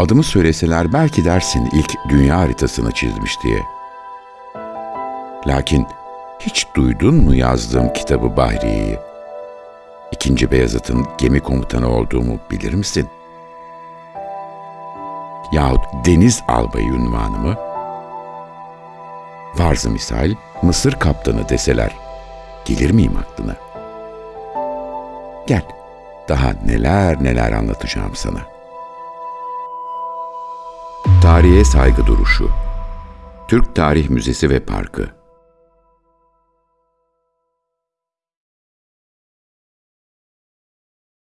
Adımı söyleseler belki dersin ilk dünya haritasını çizmiş diye. Lakin hiç duydun mu yazdığım kitabı Bahriye'yi? İkinci Beyazıt'ın gemi komutanı olduğumu bilir misin? Yahut deniz albayı unvanımı? Varzı misal Mısır kaptanı deseler gelir miyim aklına? Gel, daha neler neler anlatacağım sana. Tarihe saygı duruşu. Türk Tarih Müzesi ve Parkı